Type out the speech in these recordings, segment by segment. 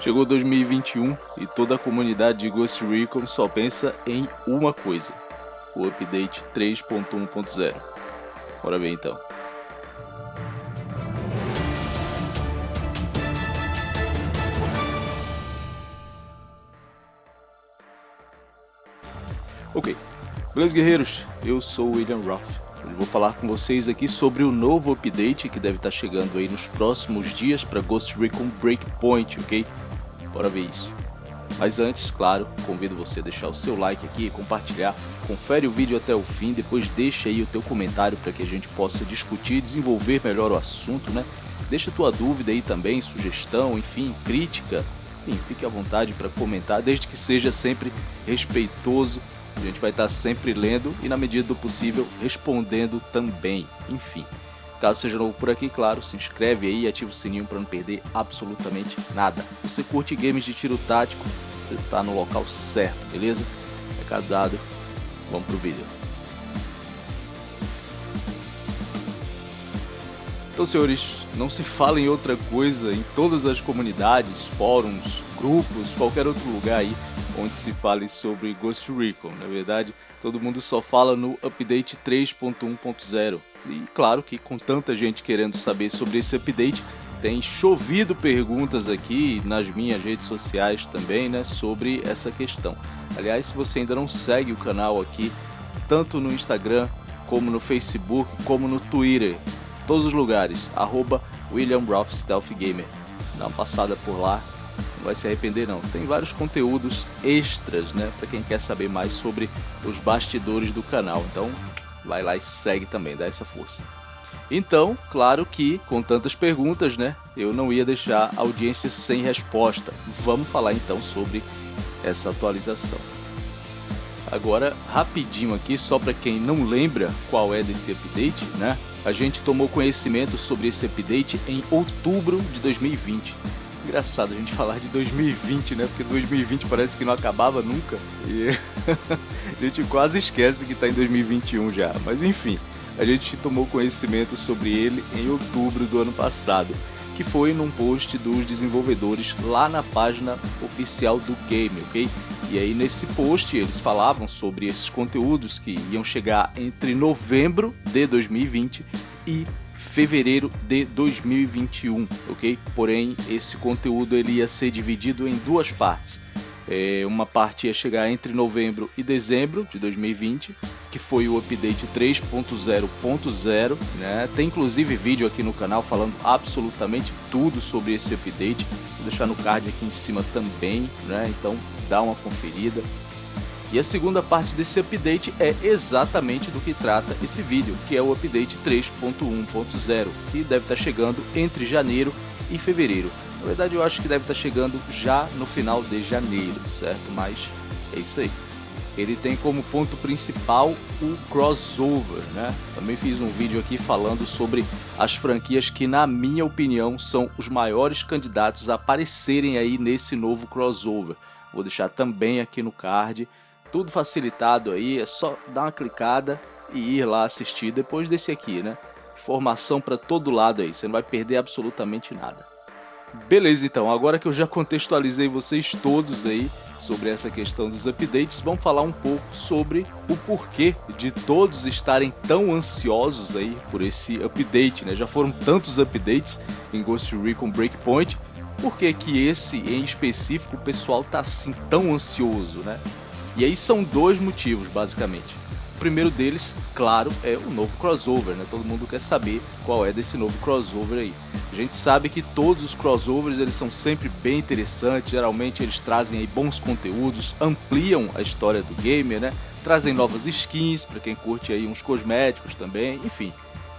Chegou 2021 e toda a comunidade de Ghost Recon só pensa em uma coisa, o update 3.1.0. Bora ver então. Ok, beleza guerreiros? Eu sou o William Roth. Vou falar com vocês aqui sobre o novo update que deve estar chegando aí nos próximos dias para Ghost Recon Breakpoint, ok? Bora ver isso. Mas antes, claro, convido você a deixar o seu like aqui, compartilhar, confere o vídeo até o fim, depois deixa aí o teu comentário para que a gente possa discutir e desenvolver melhor o assunto, né? Deixa tua dúvida aí também, sugestão, enfim, crítica, enfim, fique à vontade para comentar, desde que seja sempre respeitoso. A gente vai estar sempre lendo e na medida do possível respondendo também, enfim. Caso seja novo por aqui, claro, se inscreve aí e ativa o sininho para não perder absolutamente nada. Você curte games de tiro tático, você está no local certo, beleza? Recado dado, vamos pro vídeo. Então, senhores, não se fala em outra coisa em todas as comunidades, fóruns, grupos, qualquer outro lugar aí onde se fale sobre Ghost Recon. Na verdade, todo mundo só fala no update 3.1.0. E claro que com tanta gente querendo saber sobre esse update, tem chovido perguntas aqui nas minhas redes sociais também, né, sobre essa questão. Aliás, se você ainda não segue o canal aqui, tanto no Instagram, como no Facebook, como no Twitter, todos os lugares, arroba William Roth Stealth Gamer. Dá uma passada por lá, não vai se arrepender não. Tem vários conteúdos extras, né, para quem quer saber mais sobre os bastidores do canal. Então, vai lá e segue também, dá essa força. Então, claro que com tantas perguntas, né, eu não ia deixar a audiência sem resposta. Vamos falar então sobre essa atualização. Agora, rapidinho aqui, só para quem não lembra qual é desse update, né? A gente tomou conhecimento sobre esse update em outubro de 2020. Engraçado a gente falar de 2020, né? Porque 2020 parece que não acabava nunca. E a gente quase esquece que está em 2021 já. Mas enfim, a gente tomou conhecimento sobre ele em outubro do ano passado, que foi num post dos desenvolvedores lá na página oficial do game, ok? E aí nesse post eles falavam sobre esses conteúdos que iam chegar entre novembro de 2020 e fevereiro de 2021, ok? Porém, esse conteúdo ele ia ser dividido em duas partes. É, uma parte ia chegar entre novembro e dezembro de 2020, que foi o update 3.0.0, né? Tem inclusive vídeo aqui no canal falando absolutamente tudo sobre esse update. Vou deixar no card aqui em cima também, né? Então dá uma conferida. E a segunda parte desse update é exatamente do que trata esse vídeo, que é o update 3.1.0, que deve estar chegando entre janeiro e fevereiro. Na verdade eu acho que deve estar chegando já no final de janeiro, certo? Mas é isso aí. Ele tem como ponto principal o crossover, né? Também fiz um vídeo aqui falando sobre as franquias que na minha opinião são os maiores candidatos a aparecerem aí nesse novo crossover. Vou deixar também aqui no card, tudo facilitado aí, é só dar uma clicada e ir lá assistir depois desse aqui, né? Informação para todo lado aí, você não vai perder absolutamente nada. Beleza então, agora que eu já contextualizei vocês todos aí sobre essa questão dos updates, vamos falar um pouco sobre o porquê de todos estarem tão ansiosos aí por esse update, né? Já foram tantos updates em Ghost Recon Breakpoint, por que que esse em específico o pessoal tá assim tão ansioso, né? E aí são dois motivos, basicamente. O primeiro deles, claro, é o novo crossover, né? Todo mundo quer saber qual é desse novo crossover aí. A gente sabe que todos os crossovers eles são sempre bem interessantes, geralmente eles trazem aí bons conteúdos, ampliam a história do gamer, né? Trazem novas skins para quem curte aí uns cosméticos também, enfim.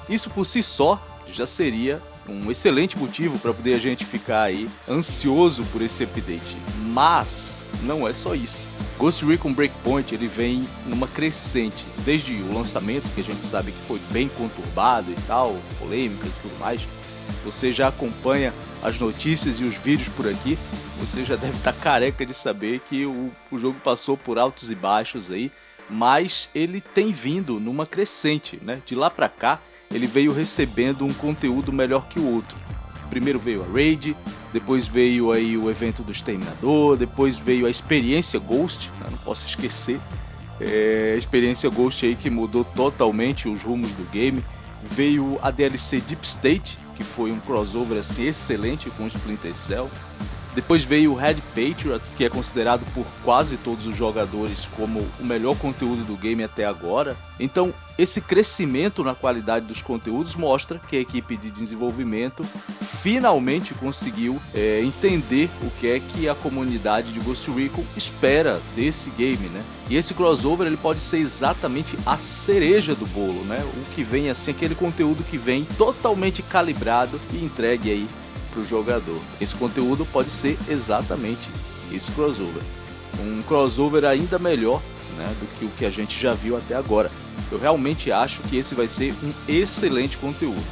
Isso por si só já seria um excelente motivo para poder a gente ficar aí ansioso por esse update. Mas não é só isso. Ghost Recon Breakpoint ele vem numa crescente, desde o lançamento, que a gente sabe que foi bem conturbado e tal, polêmicas e tudo mais. Você já acompanha as notícias e os vídeos por aqui, você já deve estar tá careca de saber que o, o jogo passou por altos e baixos aí, mas ele tem vindo numa crescente, né? De lá para cá, ele veio recebendo um conteúdo melhor que o outro. primeiro veio a Raid, depois veio aí o evento do Exterminador, depois veio a experiência Ghost, né? não posso esquecer. É, a experiência Ghost aí que mudou totalmente os rumos do game. Veio a DLC Deep State, que foi um crossover assim excelente com o Splinter Cell. Depois veio o Red Patriot, que é considerado por quase todos os jogadores como o melhor conteúdo do game até agora. Então, esse crescimento na qualidade dos conteúdos mostra que a equipe de desenvolvimento finalmente conseguiu é, entender o que é que a comunidade de Ghost Recon espera desse game, né? E esse crossover ele pode ser exatamente a cereja do bolo, né? O que vem assim, aquele conteúdo que vem totalmente calibrado e entregue aí para o jogador. Esse conteúdo pode ser exatamente esse crossover. Um crossover ainda melhor né, do que o que a gente já viu até agora. Eu realmente acho que esse vai ser um excelente conteúdo.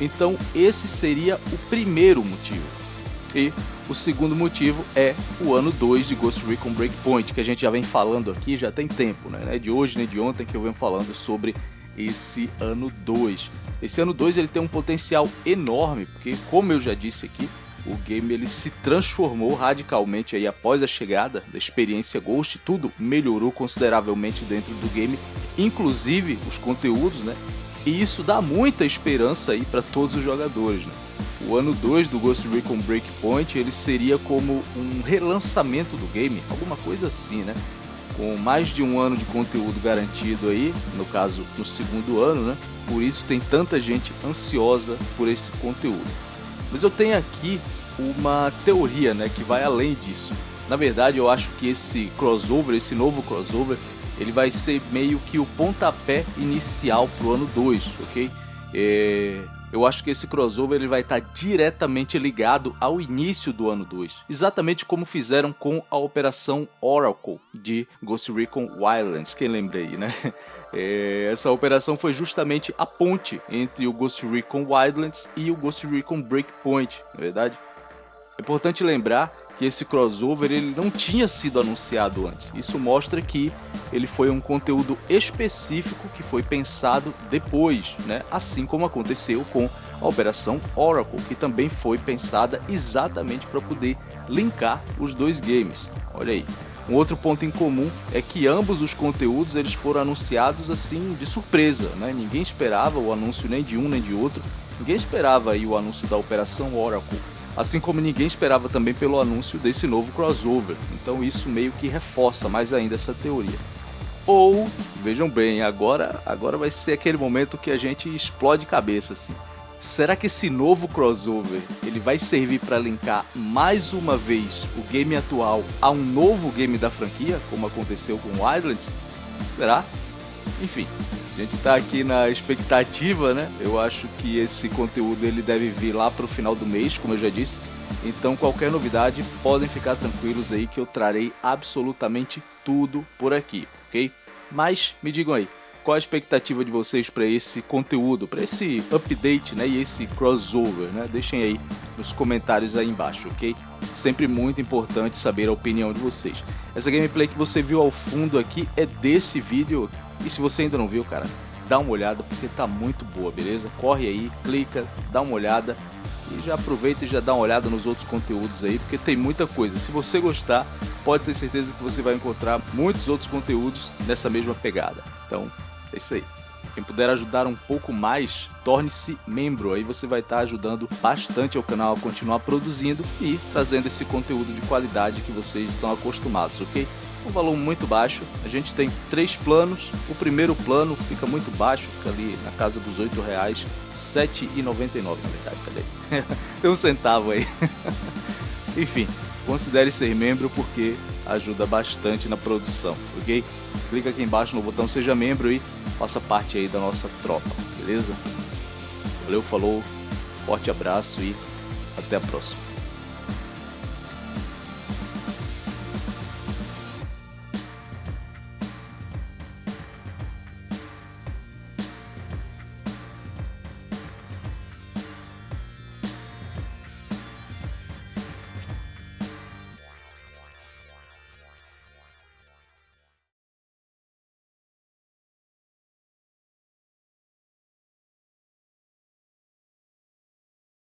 Então esse seria o primeiro motivo. E o segundo motivo é o ano 2 de Ghost Recon Breakpoint, que a gente já vem falando aqui já tem tempo, né? É de hoje nem de ontem que eu venho falando sobre esse ano 2. Esse ano 2 ele tem um potencial enorme, porque como eu já disse aqui, o game ele se transformou radicalmente aí após a chegada da experiência Ghost, tudo melhorou consideravelmente dentro do game, inclusive os conteúdos, né? E isso dá muita esperança aí para todos os jogadores, né? O ano 2 do Ghost Recon Breakpoint ele seria como um relançamento do game, alguma coisa assim, né? Com mais de um ano de conteúdo garantido aí, no caso no segundo ano, né? Por isso tem tanta gente ansiosa por esse conteúdo. Mas eu tenho aqui uma teoria, né, que vai além disso. Na verdade, eu acho que esse crossover, esse novo crossover, ele vai ser meio que o pontapé inicial pro ano 2, ok? É, eu acho que esse crossover ele vai estar diretamente ligado ao início do ano 2, exatamente como fizeram com a Operação Oracle de Ghost Recon Wildlands, quem lembra aí, né? É, essa operação foi justamente a ponte entre o Ghost Recon Wildlands e o Ghost Recon Breakpoint, na é verdade? É importante lembrar que esse crossover ele não tinha sido anunciado antes. Isso mostra que ele foi um conteúdo específico que foi pensado depois, né? assim como aconteceu com a Operação Oracle, que também foi pensada exatamente para poder linkar os dois games. Olha aí. Um outro ponto em comum é que ambos os conteúdos eles foram anunciados assim de surpresa, né? ninguém esperava o anúncio nem de um nem de outro, ninguém esperava aí o anúncio da Operação Oracle assim como ninguém esperava também pelo anúncio desse novo crossover. Então isso meio que reforça mais ainda essa teoria. Ou, vejam bem, agora, agora vai ser aquele momento que a gente explode cabeça assim. Será que esse novo crossover ele vai servir para linkar mais uma vez o game atual a um novo game da franquia, como aconteceu com Wildlands? Será? Enfim, a gente está aqui na expectativa, né? Eu acho que esse conteúdo ele deve vir lá para o final do mês, como eu já disse. Então qualquer novidade, podem ficar tranquilos aí que eu trarei absolutamente tudo por aqui, ok? Mas me digam aí, qual a expectativa de vocês para esse conteúdo, para esse update né, e esse crossover? Né? Deixem aí nos comentários aí embaixo, ok? Sempre muito importante saber a opinião de vocês. Essa gameplay que você viu ao fundo aqui é desse vídeo e se você ainda não viu, cara, dá uma olhada porque tá muito boa, beleza? Corre aí, clica, dá uma olhada e já aproveita e já dá uma olhada nos outros conteúdos aí, porque tem muita coisa. Se você gostar, pode ter certeza que você vai encontrar muitos outros conteúdos nessa mesma pegada. Então, é isso aí. Quem puder ajudar um pouco mais, torne-se membro. Aí você vai estar ajudando bastante ao canal a continuar produzindo e trazendo esse conteúdo de qualidade que vocês estão acostumados, ok? Um valor muito baixo. A gente tem três planos. O primeiro plano fica muito baixo, fica ali na casa dos R$ reais, R$ 7,99 na verdade, cadê? tem um centavo aí. Enfim, considere ser membro porque ajuda bastante na produção, ok? Clica aqui embaixo no botão seja membro e faça parte aí da nossa tropa, beleza? Valeu, falou, forte abraço e até a próxima.